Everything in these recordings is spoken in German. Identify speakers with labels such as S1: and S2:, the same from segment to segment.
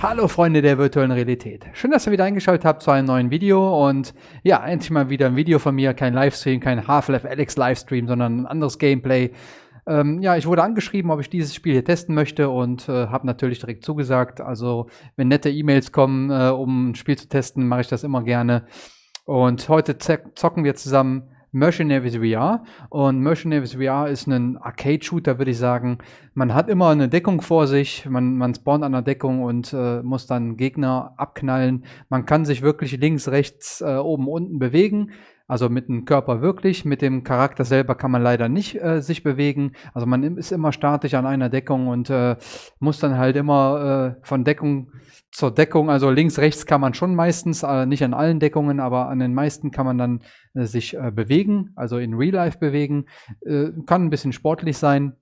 S1: Hallo Freunde der virtuellen Realität. Schön, dass ihr wieder eingeschaltet habt zu einem neuen Video und ja, endlich mal wieder ein Video von mir, kein Livestream, kein Half-Life Alex Livestream, sondern ein anderes Gameplay. Ähm, ja, ich wurde angeschrieben, ob ich dieses Spiel hier testen möchte und äh, habe natürlich direkt zugesagt. Also, wenn nette E-Mails kommen, äh, um ein Spiel zu testen, mache ich das immer gerne. Und heute zocken wir zusammen Mercenaries VR. Und Mercenaries VR ist ein Arcade-Shooter, würde ich sagen. Man hat immer eine Deckung vor sich, man, man spawnt an der Deckung und äh, muss dann Gegner abknallen. Man kann sich wirklich links, rechts, äh, oben, unten bewegen. Also mit dem Körper wirklich, mit dem Charakter selber kann man leider nicht äh, sich bewegen. Also man ist immer statisch an einer Deckung und äh, muss dann halt immer äh, von Deckung zur Deckung, also links, rechts kann man schon meistens, äh, nicht an allen Deckungen, aber an den meisten kann man dann äh, sich äh, bewegen, also in Real Life bewegen. kann ein bisschen sportlich sein.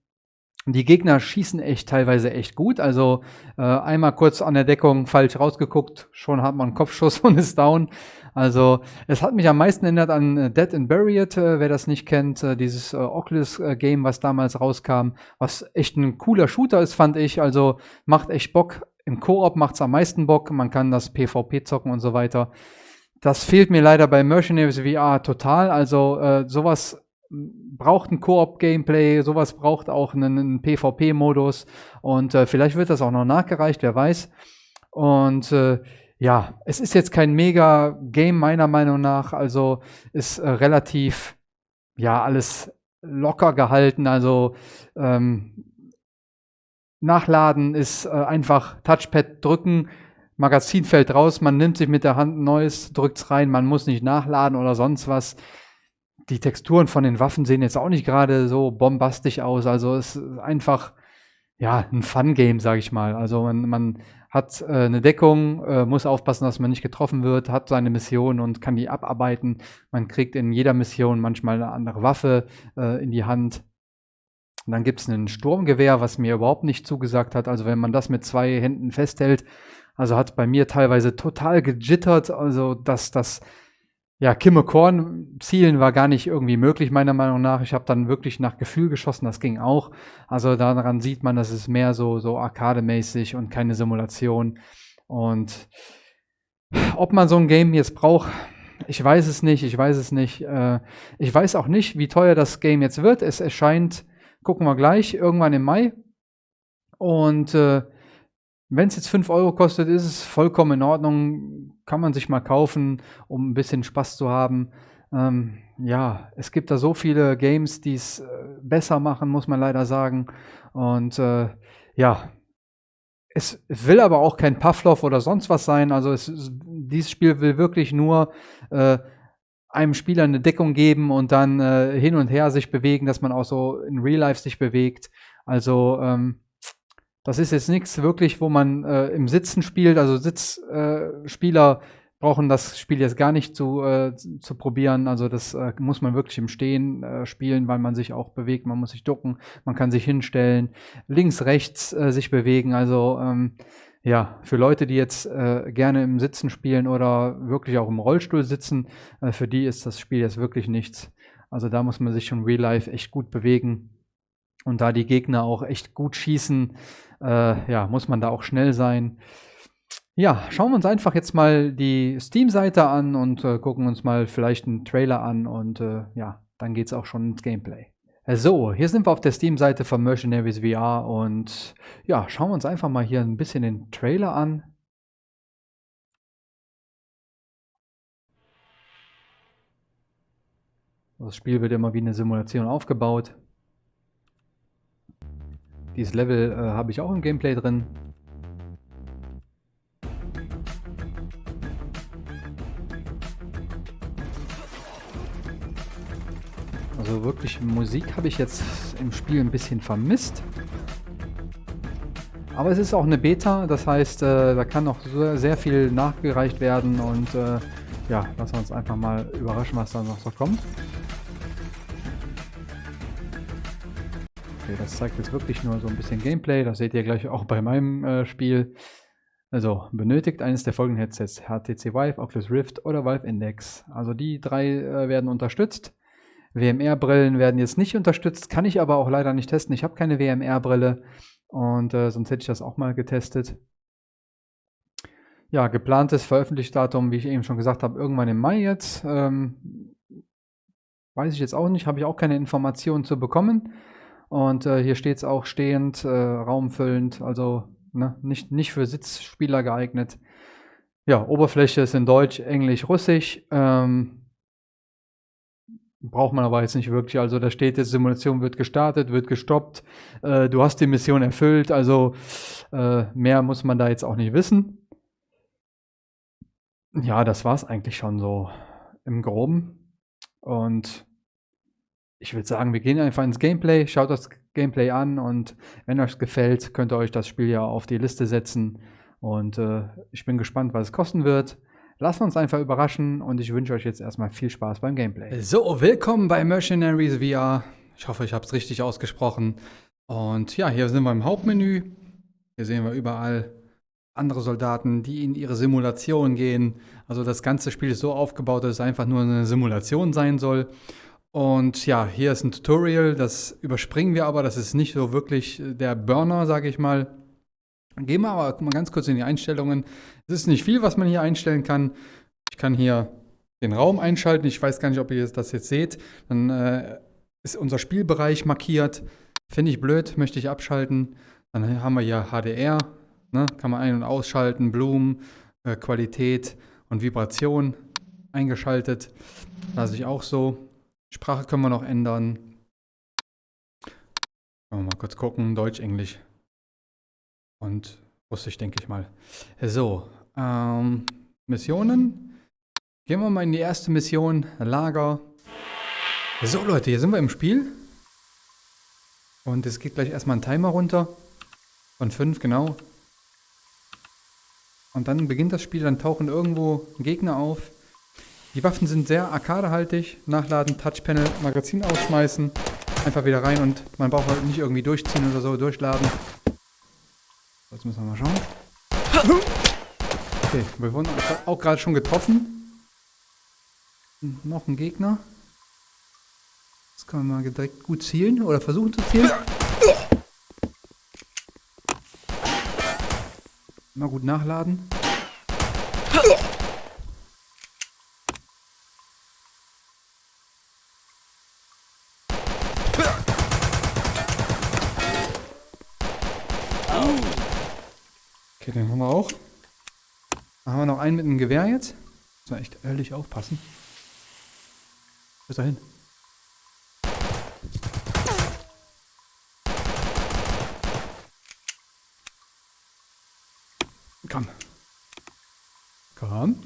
S1: Die Gegner schießen echt teilweise echt gut. Also äh, einmal kurz an der Deckung falsch rausgeguckt, schon hat man einen Kopfschuss und ist down. Also es hat mich am meisten erinnert an äh, Dead and Buried, äh, wer das nicht kennt, äh, dieses äh, Oculus-Game, was damals rauskam, was echt ein cooler Shooter ist, fand ich. Also macht echt Bock. Im Koop macht es am meisten Bock. Man kann das PvP zocken und so weiter. Das fehlt mir leider bei Mercenaries VR total. Also äh, sowas braucht ein Koop-Gameplay, sowas braucht auch einen, einen PvP-Modus und äh, vielleicht wird das auch noch nachgereicht, wer weiß. Und äh, ja, es ist jetzt kein Mega-Game meiner Meinung nach, also ist äh, relativ, ja, alles locker gehalten, also ähm, Nachladen ist äh, einfach Touchpad drücken, Magazin fällt raus, man nimmt sich mit der Hand ein neues, drückt es rein, man muss nicht nachladen oder sonst was die Texturen von den Waffen sehen jetzt auch nicht gerade so bombastisch aus. Also es ist einfach ja ein Fun-Game, sage ich mal. Also man, man hat äh, eine Deckung, äh, muss aufpassen, dass man nicht getroffen wird, hat seine Mission und kann die abarbeiten. Man kriegt in jeder Mission manchmal eine andere Waffe äh, in die Hand. Und dann gibt es ein Sturmgewehr, was mir überhaupt nicht zugesagt hat. Also wenn man das mit zwei Händen festhält, also hat bei mir teilweise total gejittert. Also dass das ja, Kimme Korn zielen war gar nicht irgendwie möglich, meiner Meinung nach. Ich habe dann wirklich nach Gefühl geschossen, das ging auch. Also daran sieht man, dass es mehr so, so arcade-mäßig und keine Simulation. Und ob man so ein Game jetzt braucht, ich weiß es nicht, ich weiß es nicht. Äh, ich weiß auch nicht, wie teuer das Game jetzt wird. Es erscheint, gucken wir gleich, irgendwann im Mai. Und äh, wenn es jetzt 5 Euro kostet, ist es vollkommen in Ordnung. Kann man sich mal kaufen, um ein bisschen Spaß zu haben. Ähm, ja, es gibt da so viele Games, die es äh, besser machen, muss man leider sagen. Und äh, ja, es will aber auch kein Pavlov oder sonst was sein. Also es, dieses Spiel will wirklich nur äh, einem Spieler eine Deckung geben und dann äh, hin und her sich bewegen, dass man auch so in Real Life sich bewegt. Also ähm, das ist jetzt nichts wirklich, wo man äh, im Sitzen spielt. Also Sitzspieler äh, brauchen das Spiel jetzt gar nicht zu, äh, zu probieren. Also das äh, muss man wirklich im Stehen spielen, weil man sich auch bewegt. Man muss sich ducken, man kann sich hinstellen, links, rechts sich bewegen. Also ähm, ja, für Leute, die jetzt äh, gerne im Sitzen spielen oder wirklich auch im Rollstuhl sitzen, äh, für die ist das Spiel jetzt wirklich nichts. Also da muss man sich schon real life echt gut bewegen. Und da die Gegner auch echt gut schießen, äh, ja, muss man da auch schnell sein. Ja, schauen wir uns einfach jetzt mal die Steam-Seite an und äh, gucken uns mal vielleicht einen Trailer an und äh, ja, dann geht es auch schon ins Gameplay. So, hier sind wir auf der Steam-Seite von Mercenaries VR und ja, schauen wir uns einfach mal hier ein bisschen den Trailer an. Das Spiel wird immer wie eine Simulation aufgebaut. Dieses Level äh, habe ich auch im Gameplay drin. Also wirklich Musik habe ich jetzt im Spiel ein bisschen vermisst. Aber es ist auch eine Beta, das heißt, äh, da kann noch sehr viel nachgereicht werden und äh, ja, lassen wir uns einfach mal überraschen, was da noch so kommt. Okay, das zeigt jetzt wirklich nur so ein bisschen Gameplay. Das seht ihr gleich auch bei meinem äh, Spiel. Also, benötigt eines der folgenden Headsets. HTC Vive, Oculus Rift oder Valve Index. Also die drei äh, werden unterstützt. WMR-Brillen werden jetzt nicht unterstützt, kann ich aber auch leider nicht testen. Ich habe keine WMR-Brille und äh, sonst hätte ich das auch mal getestet. Ja, geplantes Veröffentlichdatum, wie ich eben schon gesagt habe, irgendwann im Mai jetzt. Ähm, weiß ich jetzt auch nicht, habe ich auch keine Informationen zu bekommen. Und äh, hier steht es auch stehend, äh, raumfüllend, also ne, nicht, nicht für Sitzspieler geeignet. Ja, Oberfläche ist in Deutsch, Englisch, Russisch. Ähm, braucht man aber jetzt nicht wirklich. Also da steht jetzt, Simulation wird gestartet, wird gestoppt. Äh, du hast die Mission erfüllt. Also äh, mehr muss man da jetzt auch nicht wissen. Ja, das war es eigentlich schon so im Groben. Und ich würde sagen, wir gehen einfach ins Gameplay. Schaut das Gameplay an und wenn euch gefällt, könnt ihr euch das Spiel ja auf die Liste setzen. Und äh, ich bin gespannt, was es kosten wird. Lasst uns einfach überraschen und ich wünsche euch jetzt erstmal viel Spaß beim Gameplay. So, willkommen bei Mercenaries VR. Ich hoffe, ich habe es richtig ausgesprochen. Und ja, hier sind wir im Hauptmenü. Hier sehen wir überall andere Soldaten, die in ihre Simulation gehen. Also das ganze Spiel ist so aufgebaut, dass es einfach nur eine Simulation sein soll. Und ja, hier ist ein Tutorial, das überspringen wir aber, das ist nicht so wirklich der Burner, sage ich mal. Gehen wir aber mal ganz kurz in die Einstellungen. Es ist nicht viel, was man hier einstellen kann. Ich kann hier den Raum einschalten. Ich weiß gar nicht, ob ihr das jetzt seht. Dann äh, ist unser Spielbereich markiert. Finde ich blöd, möchte ich abschalten. Dann haben wir hier HDR. Ne? Kann man ein- und ausschalten. Blumen, äh, Qualität und Vibration eingeschaltet. Lasse ich auch so. Sprache können wir noch ändern. Mal kurz gucken. Deutsch, Englisch und Russisch, denke ich mal. So, ähm, Missionen. Gehen wir mal in die erste Mission, Lager. So Leute, hier sind wir im Spiel. Und es geht gleich erstmal ein Timer runter. Von 5, genau. Und dann beginnt das Spiel, dann tauchen irgendwo Gegner auf. Die Waffen sind sehr arkadehaltig. Nachladen, Touchpanel, Magazin ausschmeißen. Einfach wieder rein und man braucht halt nicht irgendwie durchziehen oder so, durchladen. Jetzt müssen wir mal schauen. Okay, wir wurden auch gerade schon getroffen. Noch ein Gegner. Das kann man mal direkt gut zielen oder versuchen zu zielen. Mal gut nachladen. Okay, den haben wir auch. Dann haben wir noch einen mit einem Gewehr jetzt. Muss man echt ehrlich aufpassen. Wo ist er hin? Komm. Komm.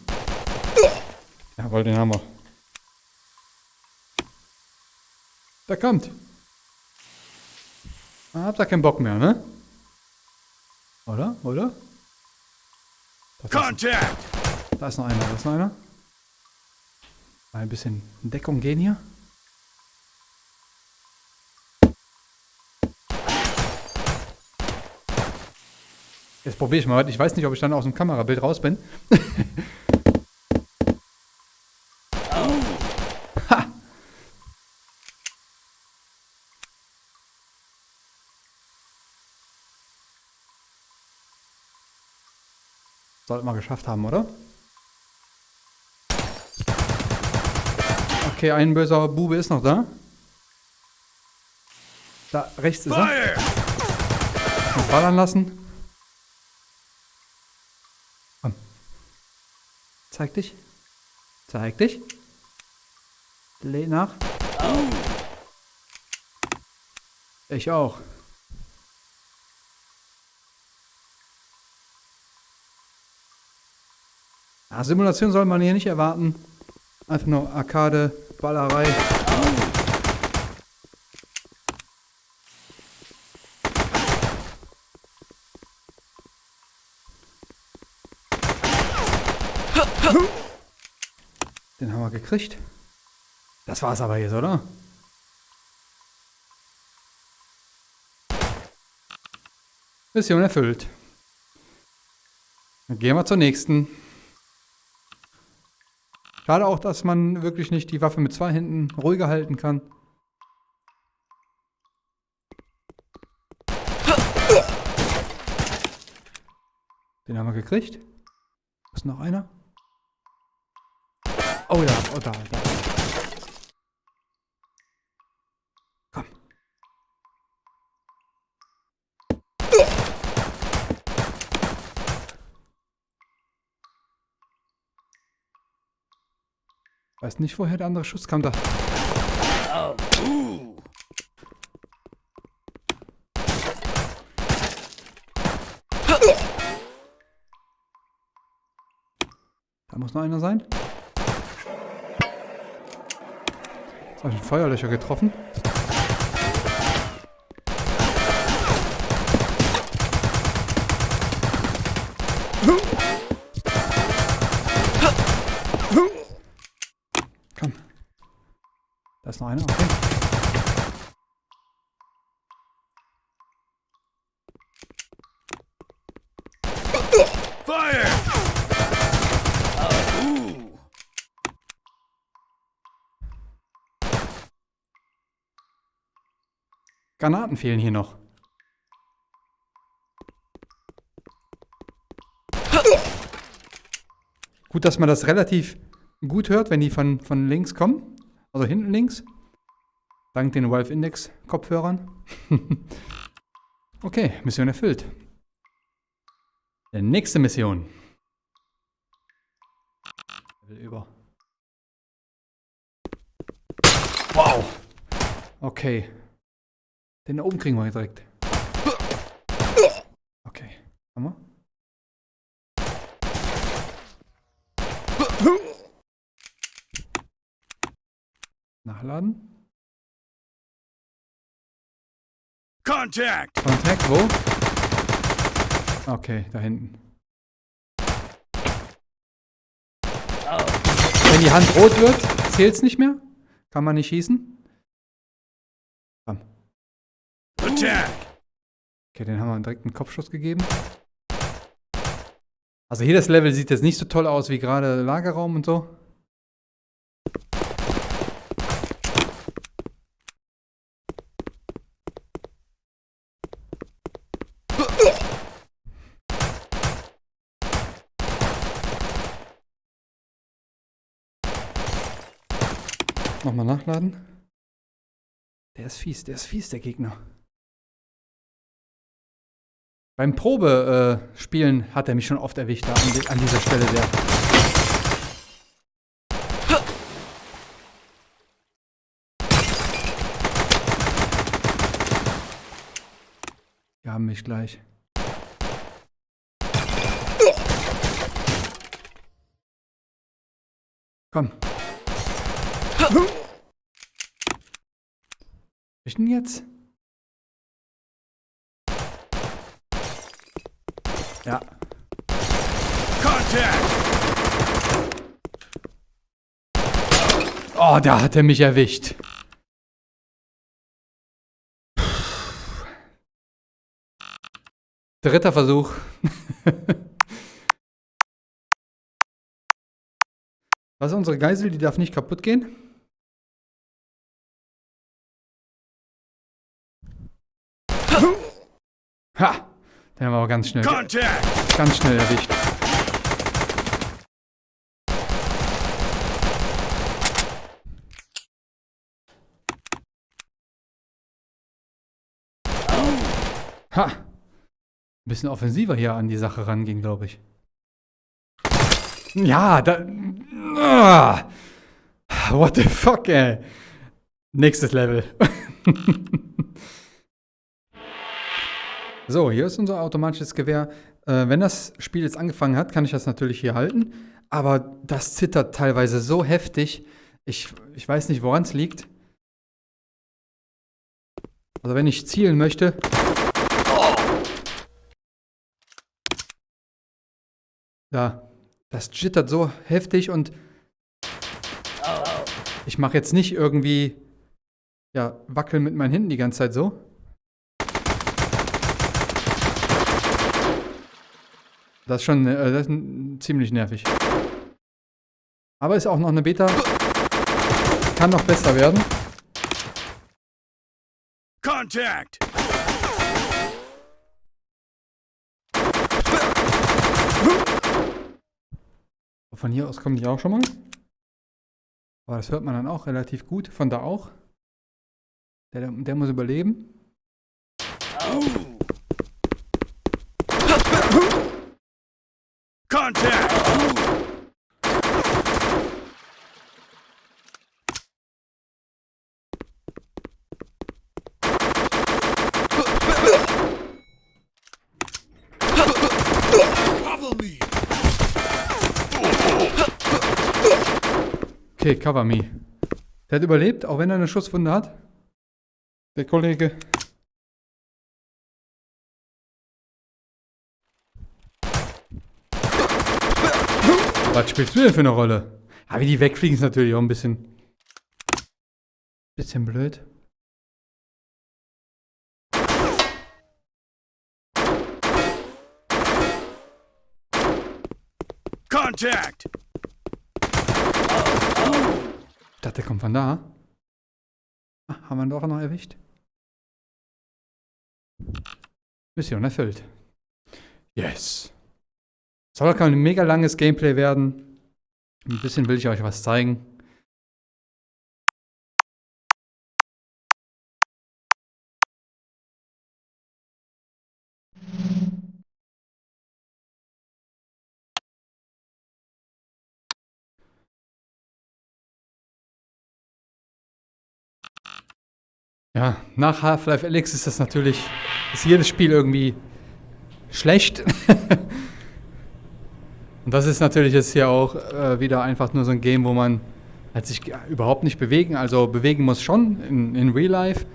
S1: Jawohl, den haben wir. Da kommt. Habt ihr keinen Bock mehr, ne? Oder? Oder? Contact! Da ist noch einer, da ist noch einer. Mal ein bisschen in Deckung gehen hier. Jetzt probiere ich mal. Ich weiß nicht, ob ich dann aus dem Kamerabild raus bin. ha! Sollten wir geschafft haben, oder? Okay, ein böser Bube ist noch da. Da rechts ist er. Noch ballern lassen. Komm. Zeig dich. Zeig dich. Lädt nach. Ich auch. Ja, Simulation soll man hier nicht erwarten. Einfach nur Arcade, Ballerei. Den haben wir gekriegt. Das war's aber jetzt, oder? Mission erfüllt. Dann gehen wir zur nächsten. Schade auch, dass man wirklich nicht die Waffe mit zwei Händen ruhiger halten kann. Den haben wir gekriegt. ist noch einer? Oh ja, oh da, da. Weiß nicht, woher der andere Schuss kam da. Da muss noch einer sein. Jetzt habe ich einen Feuerlöcher getroffen. Granaten fehlen hier noch. Gut, dass man das relativ gut hört, wenn die von, von links kommen. Also hinten links. Dank den Valve Index Kopfhörern. okay, Mission erfüllt. Die nächste Mission. Level über. Wow. Okay. Den da oben kriegen wir direkt. Okay. Haben wir? Nachladen.
S2: Contact!
S1: Kontakt, wo? Okay, da hinten. Wenn die Hand rot wird, zählt's nicht mehr. Kann man nicht schießen.
S2: Attack!
S1: Okay, den haben wir direkt einen Kopfschuss gegeben. Also hier das Level sieht jetzt nicht so toll aus wie gerade Lagerraum und so. Nochmal nachladen. Der ist fies, der ist fies, der Gegner. Beim Probespielen äh, hat er mich schon oft erwischt, da an, an dieser Stelle der. Die haben mich gleich. Komm. Ich denn jetzt? Ja.
S2: Contact!
S1: Oh, da hat er mich erwischt. Dritter Versuch. Was ist unsere Geisel? Die darf nicht kaputt gehen. Ha! Den haben wir aber ganz schnell,
S2: Contact!
S1: ganz schnell erwischt. Ha! Ein bisschen offensiver hier an die Sache ranging, glaube ich. Ja, da. Ah, what the fuck, ey. Nächstes Level. so, hier ist unser automatisches Gewehr. Äh, wenn das Spiel jetzt angefangen hat, kann ich das natürlich hier halten. Aber das zittert teilweise so heftig. Ich, ich weiß nicht, woran es liegt. Also wenn ich zielen möchte. Da. Das jittert so heftig und ich mache jetzt nicht irgendwie ja, wackeln mit meinen Händen die ganze Zeit so. Das ist schon äh, das ist ziemlich nervig. Aber ist auch noch eine Beta. Kann noch besser werden.
S2: Contact!
S1: Von hier aus kommen die auch schon mal. Aber das hört man dann auch relativ gut. Von da auch. Der, der muss überleben.
S2: Contact!
S1: Okay, cover me. Der hat überlebt, auch wenn er eine Schusswunde hat. Der Kollege. Was spielst du denn für eine Rolle? Wie die wegfliegen ist natürlich auch ein bisschen. Bisschen blöd.
S2: Contact!
S1: Ich dachte, der kommt von da. Ah, haben wir ihn doch noch erwischt. Mission erfüllt. Yes. Soll kein mega langes Gameplay werden. Ein bisschen will ich euch was zeigen. Ja, nach Half-Life Alyx ist das natürlich, ist jedes Spiel irgendwie schlecht. Und das ist natürlich jetzt hier auch äh, wieder einfach nur so ein Game, wo man halt sich überhaupt nicht bewegen, also bewegen muss schon in, in Real Life,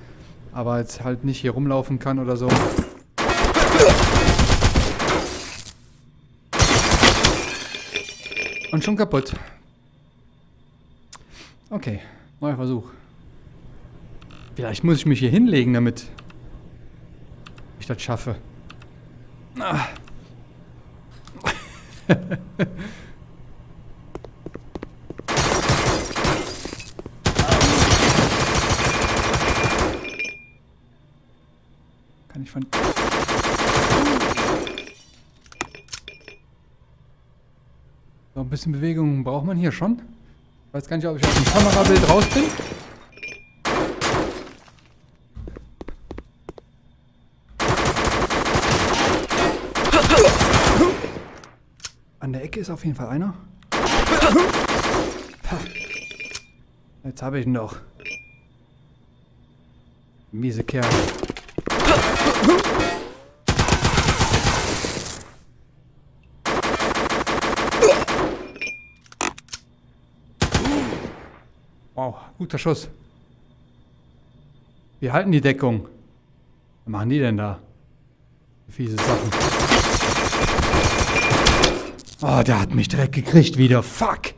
S1: aber jetzt halt nicht hier rumlaufen kann oder so. Und schon kaputt. Okay, neuer Versuch. Vielleicht muss ich mich hier hinlegen, damit ich das schaffe. Ah. Kann ich von... So, ein bisschen Bewegung braucht man hier schon. Ich weiß gar nicht, ob ich aus dem Kamerabild raus bin. Ecke ist auf jeden Fall einer. Jetzt habe ich ihn doch. Miese Kerl. Wow, guter Schuss. Wir halten die Deckung. Was machen die denn da? Fiese Sachen. Oh, der hat mich direkt gekriegt wieder. Fuck.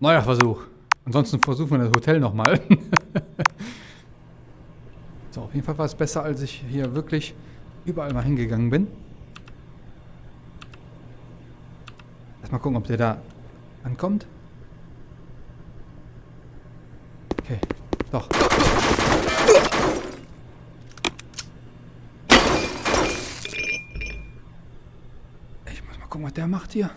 S1: Neuer Versuch. Ansonsten versuchen wir das Hotel nochmal. so, auf jeden Fall war es besser, als ich hier wirklich überall mal hingegangen bin. Erstmal gucken, ob der da ankommt. Okay, doch. Ich muss mal gucken, was der macht hier.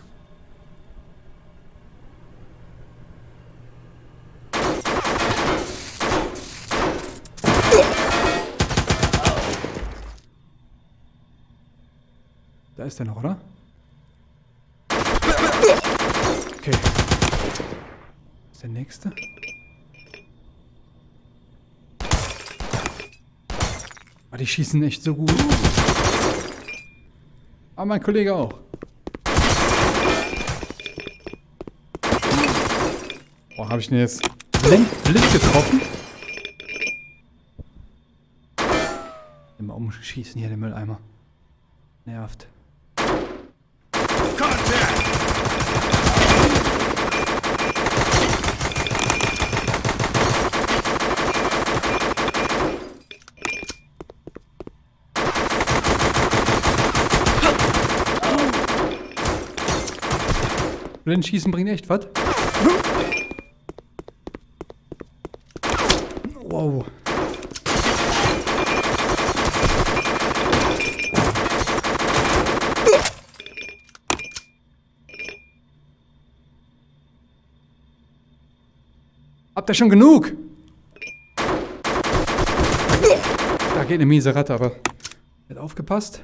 S1: Da ist er noch, oder? Okay. Ist der nächste? Oh, die schießen echt so gut. Aber mein Kollege auch. Habe ich den jetzt blind, blind getroffen? Immer umschießen hier den Mülleimer. Nervt.
S2: Contact!
S1: Blindschießen bringt echt was. Wow. Habt ihr schon genug? Da geht eine miese Ratte, aber... Wird aufgepasst.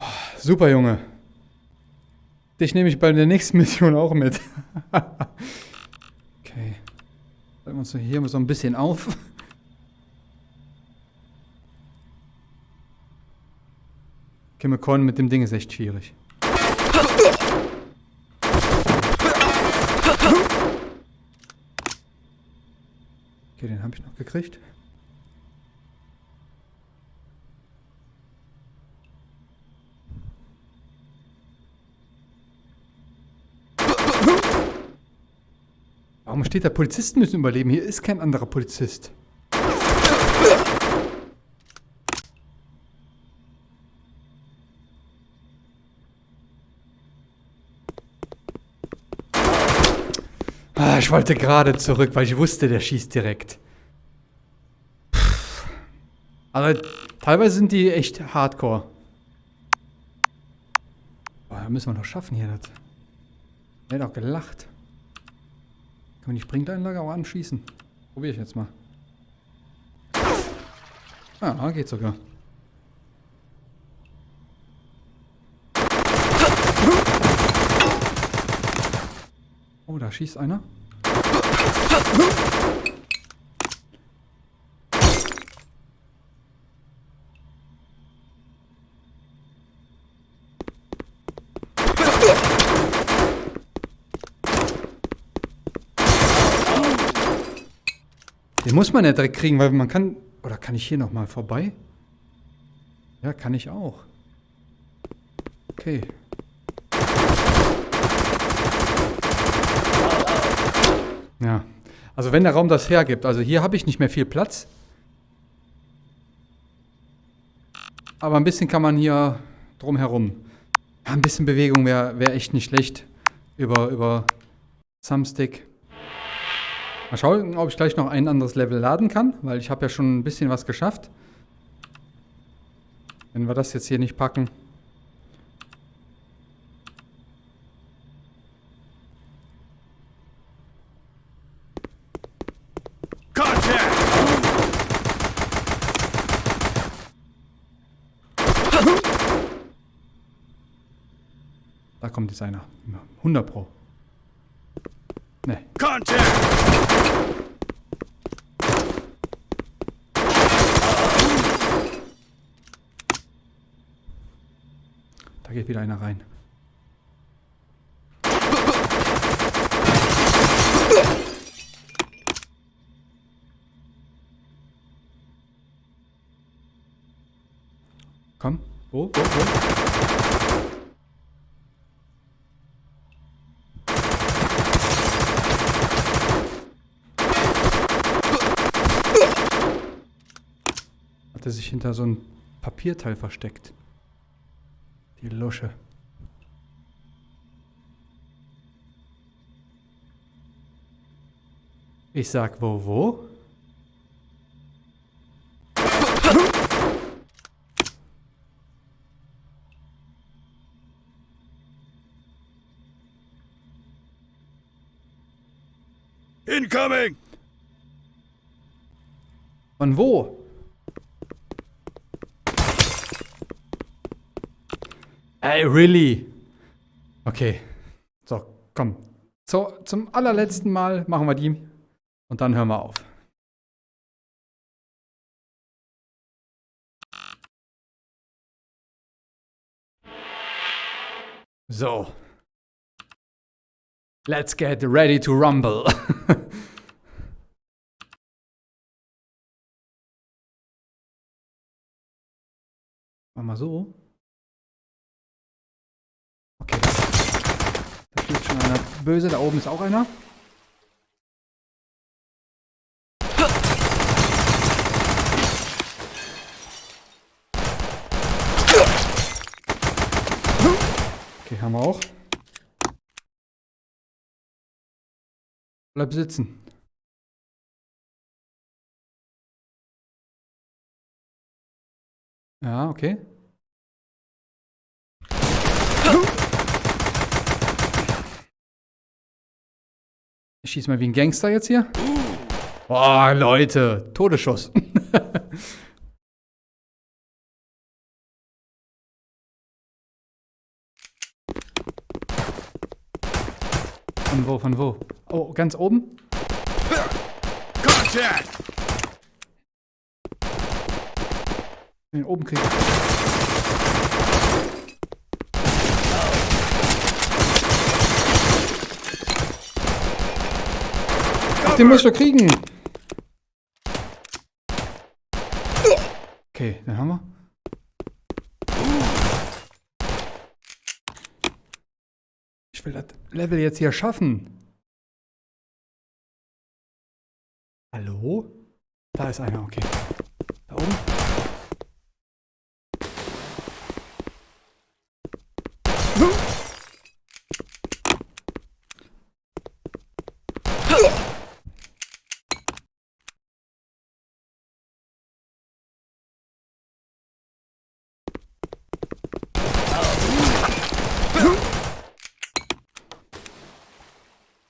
S1: Oh, Super, Junge. Dich nehme ich bei der nächsten Mission auch mit. okay. Halten wir uns hier mal so ein bisschen auf. Kimmelkorn mit dem Ding ist echt schwierig. Okay, den habe ich noch gekriegt. Warum steht da Polizisten müssen überleben? Hier ist kein anderer Polizist. Ich wollte gerade zurück, weil ich wusste, der schießt direkt. Aber teilweise sind die echt hardcore. Boah, da müssen wir noch schaffen hier. Das. Der hat auch gelacht. Kann man die Springeinlage auch anschießen? Probiere ich jetzt mal. Ah, geht sogar. Oh, da schießt einer. Den muss man ja direkt kriegen, weil man kann... Oder kann ich hier nochmal vorbei? Ja, kann ich auch. Okay. Ja. Also wenn der Raum das hergibt. Also hier habe ich nicht mehr viel Platz. Aber ein bisschen kann man hier drumherum. Ein bisschen Bewegung wäre wär echt nicht schlecht. Über, über Thumbstick. Mal schauen, ob ich gleich noch ein anderes Level laden kann, weil ich habe ja schon ein bisschen was geschafft. Wenn wir das jetzt hier nicht packen.
S2: Contact!
S1: Da kommt jetzt einer. 100 Pro. Ne,
S2: Contact!
S1: da geht wieder einer rein. Komm. Wo? Wo? Wo? Hat er sich hinter so ein Papierteil versteckt. Die Lusche. Ich sag wo, wo?
S2: Incoming!
S1: Von wo? Ey, really? Okay. So, komm. So, zum allerletzten Mal machen wir die und dann hören wir auf. So. Let's get ready to rumble. Mach mal so. Okay. Da steht schon einer böse. Da oben ist auch einer. Okay, haben wir auch. Bleib sitzen. Ja, okay. Ich schieße mal wie ein Gangster jetzt hier. Boah, Leute. Todesschuss. von wo, von wo? Oh, ganz oben?
S2: Contact!
S1: Den oben kriegen. Ach, den muss ich doch kriegen. Okay, den haben wir. Ich will das Level jetzt hier schaffen. Hallo? Da ist einer, okay. Da oben.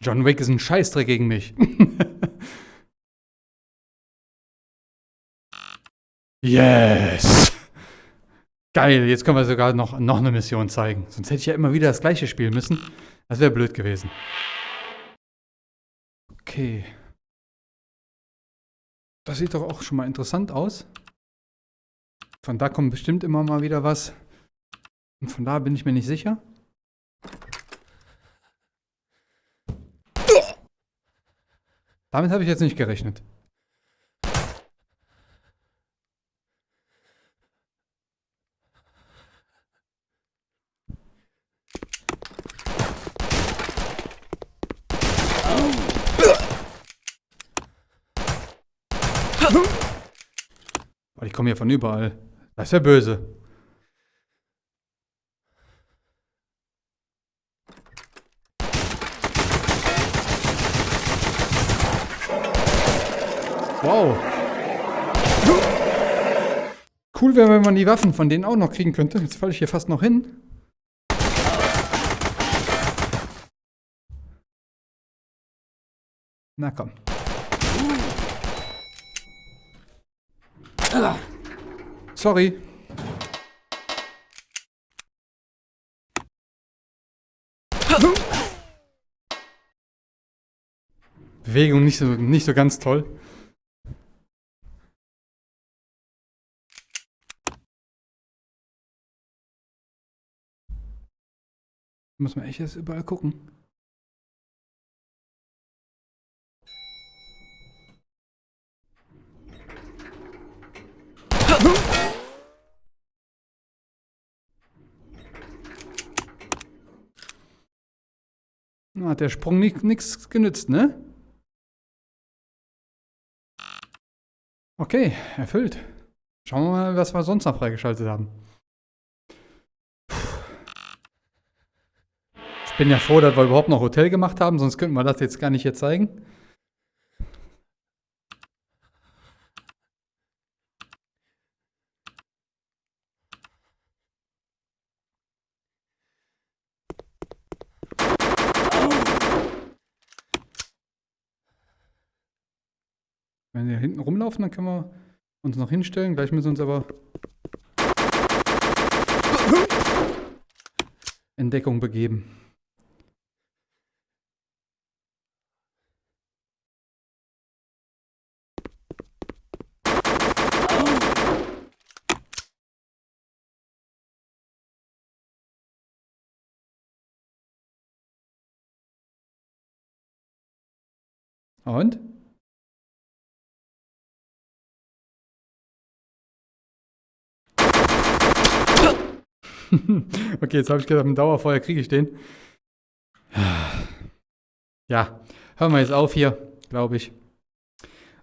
S1: John Wick ist ein Scheißdreck gegen mich. yes! Geil, jetzt können wir sogar noch, noch eine Mission zeigen. Sonst hätte ich ja immer wieder das gleiche spielen müssen. Das wäre blöd gewesen. Okay. Das sieht doch auch schon mal interessant aus. Von da kommt bestimmt immer mal wieder was. Und von da bin ich mir nicht sicher. Damit habe ich jetzt nicht gerechnet. Ich komme hier von überall. Das ist ja böse. Wow. Cool wäre, wenn man die Waffen von denen auch noch kriegen könnte. Jetzt falle ich hier fast noch hin. Na komm. Sorry. Bewegung nicht so, nicht so ganz toll. Muss man echt jetzt überall gucken. Na, Hat der Sprung nichts genützt, ne? Okay, erfüllt. Schauen wir mal, was wir sonst noch freigeschaltet haben. Bin ja froh, dass wir überhaupt noch Hotel gemacht haben, sonst könnten wir das jetzt gar nicht hier zeigen. Wenn wir hinten rumlaufen, dann können wir uns noch hinstellen. Gleich müssen wir uns aber in Deckung begeben. Und? okay, jetzt habe ich gedacht, im Dauerfeuer kriege ich den. Ja, hören wir jetzt auf hier, glaube ich.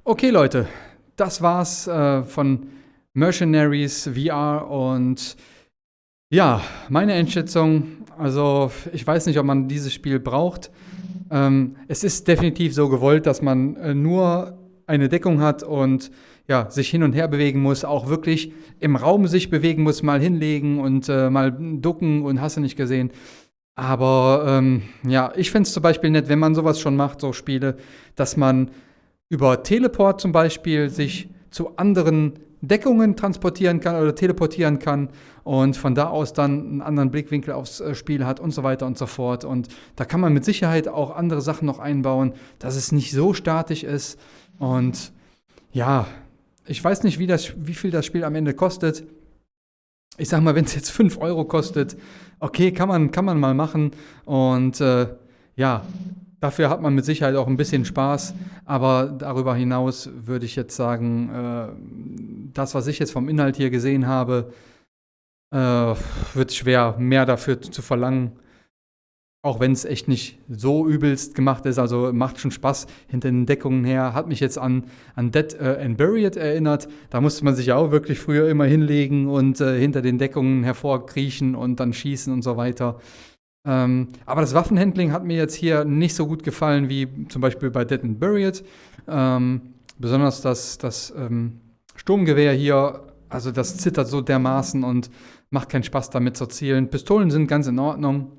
S1: Okay, Leute, das war's äh, von Mercenaries VR und ja, meine Einschätzung, also ich weiß nicht, ob man dieses Spiel braucht. Ähm, es ist definitiv so gewollt, dass man äh, nur eine Deckung hat und ja, sich hin und her bewegen muss, auch wirklich im Raum sich bewegen muss, mal hinlegen und äh, mal ducken und hast du nicht gesehen. Aber ähm, ja, ich finde es zum Beispiel nett, wenn man sowas schon macht, so Spiele, dass man über Teleport zum Beispiel sich zu anderen Deckungen transportieren kann oder teleportieren kann und von da aus dann einen anderen Blickwinkel aufs äh, Spiel hat und so weiter und so fort. Und da kann man mit Sicherheit auch andere Sachen noch einbauen, dass es nicht so statisch ist. Und ja, ich weiß nicht, wie, das, wie viel das Spiel am Ende kostet. Ich sag mal, wenn es jetzt 5 Euro kostet, okay, kann man, kann man mal machen. Und äh, ja, dafür hat man mit Sicherheit auch ein bisschen Spaß. Aber darüber hinaus würde ich jetzt sagen, äh, das, was ich jetzt vom Inhalt hier gesehen habe, äh, wird schwer, mehr dafür zu verlangen. Auch wenn es echt nicht so übelst gemacht ist, also macht schon Spaß hinter den Deckungen her. Hat mich jetzt an, an Dead äh, and Buried erinnert. Da musste man sich ja auch wirklich früher immer hinlegen und äh, hinter den Deckungen hervorkriechen und dann schießen und so weiter. Ähm, aber das Waffenhandling hat mir jetzt hier nicht so gut gefallen wie zum Beispiel bei Dead and Buried. Ähm, besonders das, das ähm, Sturmgewehr hier, also das zittert so dermaßen und macht keinen Spaß damit zu zielen. Pistolen sind ganz in Ordnung.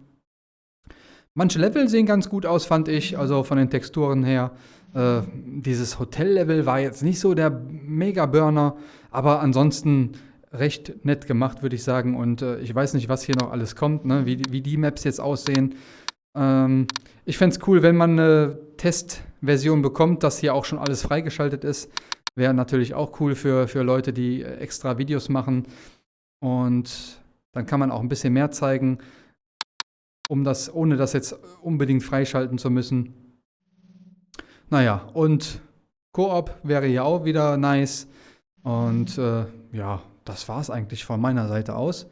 S1: Manche Level sehen ganz gut aus, fand ich, also von den Texturen her. Äh, dieses Hotel-Level war jetzt nicht so der Mega-Burner, aber ansonsten recht nett gemacht, würde ich sagen. Und äh, ich weiß nicht, was hier noch alles kommt, ne? wie, wie die Maps jetzt aussehen. Ähm, ich fände es cool, wenn man eine Testversion bekommt, dass hier auch schon alles freigeschaltet ist. Wäre natürlich auch cool für, für Leute, die extra Videos machen. Und dann kann man auch ein bisschen mehr zeigen um das, ohne das jetzt unbedingt freischalten zu müssen. Naja, und Koop wäre hier auch wieder nice. Und äh, ja, das war es eigentlich von meiner Seite aus.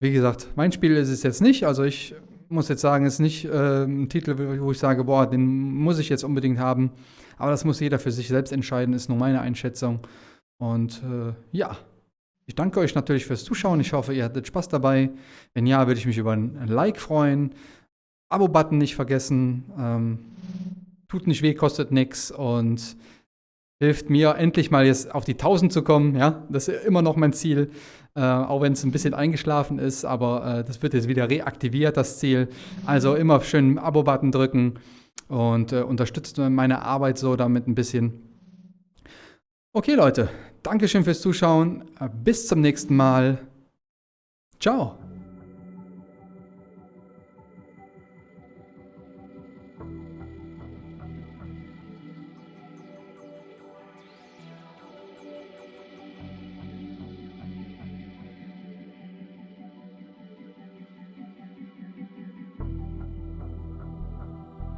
S1: Wie gesagt, mein Spiel ist es jetzt nicht. Also ich muss jetzt sagen, es ist nicht äh, ein Titel, wo ich sage, boah, den muss ich jetzt unbedingt haben. Aber das muss jeder für sich selbst entscheiden, ist nur meine Einschätzung. Und äh, ja, ich danke euch natürlich fürs Zuschauen. Ich hoffe, ihr hattet Spaß dabei. Wenn ja, würde ich mich über ein Like freuen. Abo-Button nicht vergessen. Ähm, tut nicht weh, kostet nichts und hilft mir endlich mal jetzt auf die 1000 zu kommen. Ja, das ist immer noch mein Ziel. Äh, auch wenn es ein bisschen eingeschlafen ist, aber äh, das wird jetzt wieder reaktiviert, das Ziel. Also immer schön Abo-Button drücken und äh, unterstützt meine Arbeit so damit ein bisschen. Okay, Leute, Dankeschön fürs Zuschauen. Bis zum nächsten Mal. Ciao.